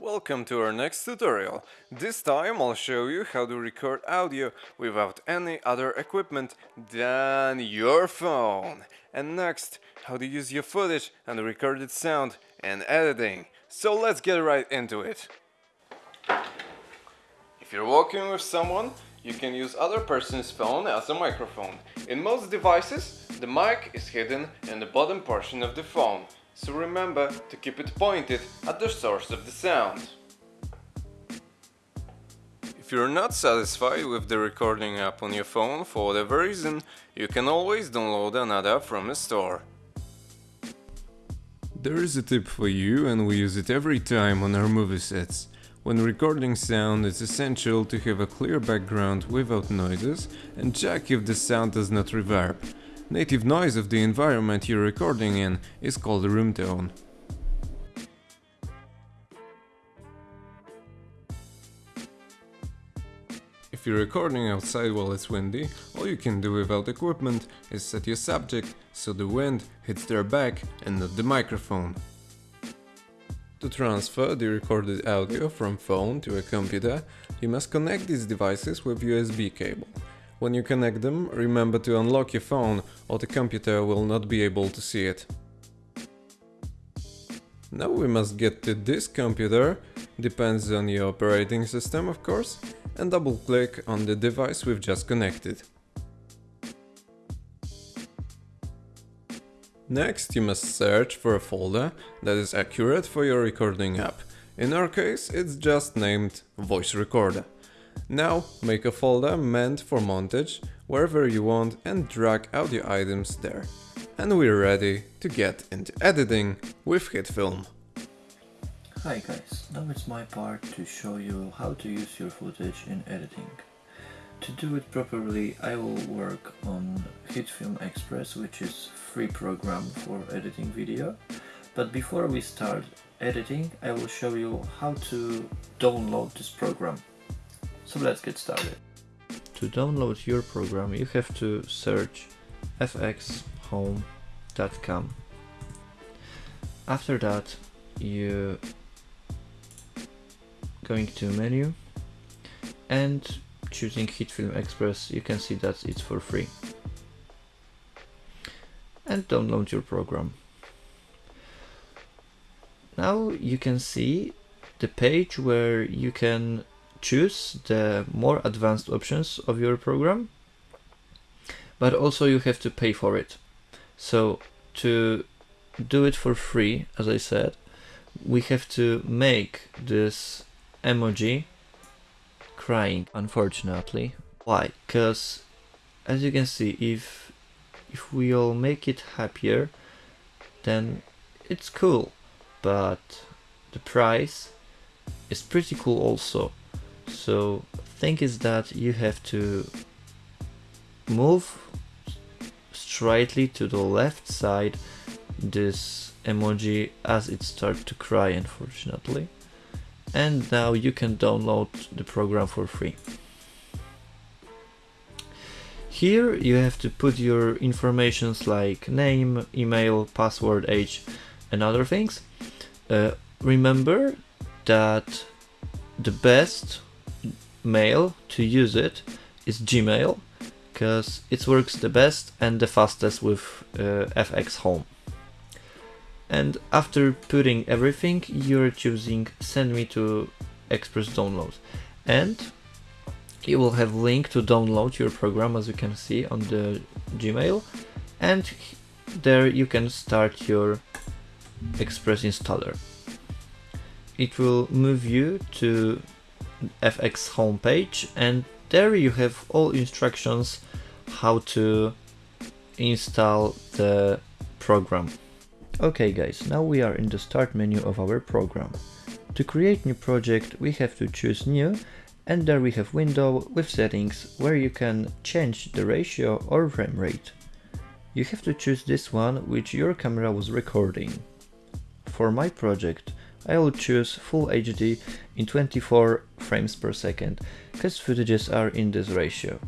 Welcome to our next tutorial. This time I'll show you how to record audio without any other equipment than your phone. And next, how to use your footage and recorded sound and editing. So let's get right into it. If you're working with someone, you can use other person's phone as a microphone. In most devices, the mic is hidden in the bottom portion of the phone. So remember to keep it pointed at the source of the sound. If you're not satisfied with the recording app on your phone for whatever reason, you can always download another from a store. There is a tip for you and we use it every time on our movie sets. When recording sound, it's essential to have a clear background without noises and check if the sound does not reverb. Native noise of the environment you're recording in is called room tone. If you're recording outside while it's windy, all you can do without equipment is set your subject so the wind hits their back and not the microphone. To transfer the recorded audio from phone to a computer, you must connect these devices with USB cable. When you connect them, remember to unlock your phone or the computer will not be able to see it. Now we must get to this computer, depends on your operating system of course, and double click on the device we've just connected. Next, you must search for a folder that is accurate for your recording app. In our case, it's just named Voice Recorder. Now, make a folder meant for montage wherever you want and drag audio items there. And we're ready to get into editing with HitFilm. Hi guys, now it's my part to show you how to use your footage in editing. To do it properly I will work on HitFilm Express which is free program for editing video. But before we start editing I will show you how to download this program. So let's get started. To download your program you have to search fxhome.com. After that you going to menu and choosing HitFilm Express you can see that it's for free and download your program now you can see the page where you can choose the more advanced options of your program but also you have to pay for it. So to do it for free as I said we have to make this emoji crying unfortunately. Why? Because as you can see if if we all make it happier then it's cool. But the price is pretty cool also so thing is that you have to move straightly to the left side this emoji as it starts to cry unfortunately and now you can download the program for free. Here you have to put your informations like name, email, password, age and other things. Uh, remember that the best mail to use it is Gmail because it works the best and the fastest with uh, FX Home. And after putting everything you're choosing send me to express download and you will have link to download your program as you can see on the gmail. And there you can start your express installer. It will move you to fx homepage and there you have all instructions how to install the program Okay guys, now we are in the start menu of our program. To create new project we have to choose new and there we have window with settings where you can change the ratio or frame rate. You have to choose this one which your camera was recording. For my project I will choose Full HD in 24 frames per second, cause footages are in this ratio.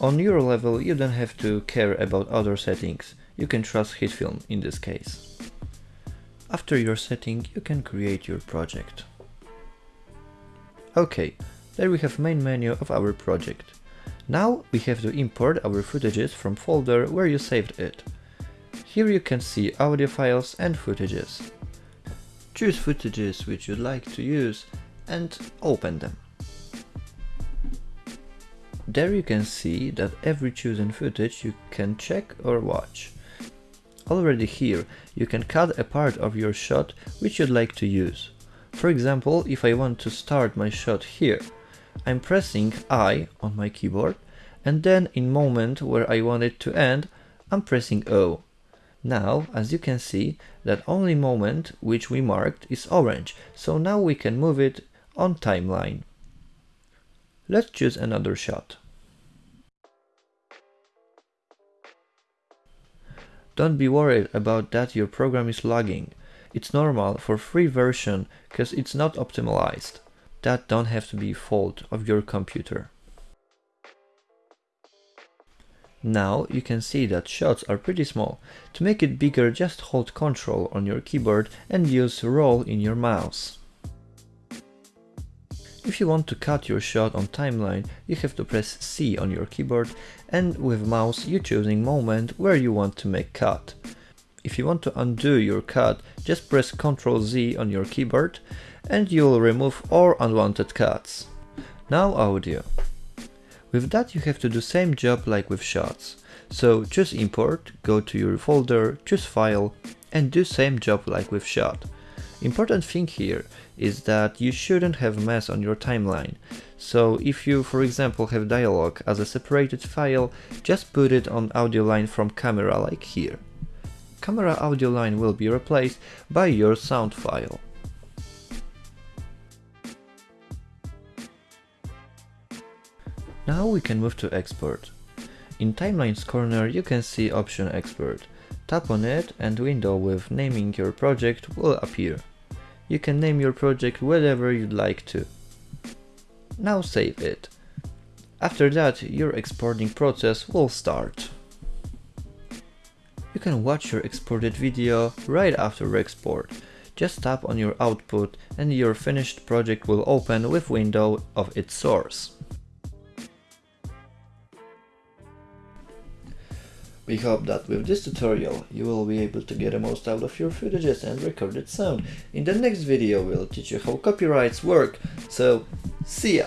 On your level you don't have to care about other settings, you can trust HitFilm in this case. After your setting, you can create your project. Okay, there we have main menu of our project. Now we have to import our footages from folder where you saved it. Here you can see audio files and footages. Choose footages which you'd like to use and open them. There you can see that every chosen footage you can check or watch. Already here, you can cut a part of your shot which you'd like to use. For example, if I want to start my shot here, I'm pressing I on my keyboard and then in moment where I want it to end, I'm pressing O. Now, as you can see, that only moment which we marked is orange, so now we can move it on timeline. Let's choose another shot. Don't be worried about that your program is lagging. It's normal for free version cause it's not optimized. That don't have to be fault of your computer. Now you can see that shots are pretty small. To make it bigger just hold Ctrl on your keyboard and use roll in your mouse. If you want to cut your shot on timeline, you have to press C on your keyboard and with mouse you choosing moment where you want to make cut. If you want to undo your cut, just press Ctrl Z on your keyboard and you'll remove all unwanted cuts. Now audio. With that you have to do same job like with shots. So choose import, go to your folder, choose file and do same job like with shot. Important thing here is that you shouldn't have mess on your timeline. So if you for example have dialog as a separated file, just put it on audio line from camera like here. Camera audio line will be replaced by your sound file. Now we can move to export. In timelines corner you can see option export. Tap on it and window with naming your project will appear. You can name your project whatever you'd like to. Now save it. After that, your exporting process will start. You can watch your exported video right after export. Just tap on your output and your finished project will open with window of its source. We hope that with this tutorial you will be able to get the most out of your footages and recorded sound. In the next video we'll teach you how copyrights work, so see ya!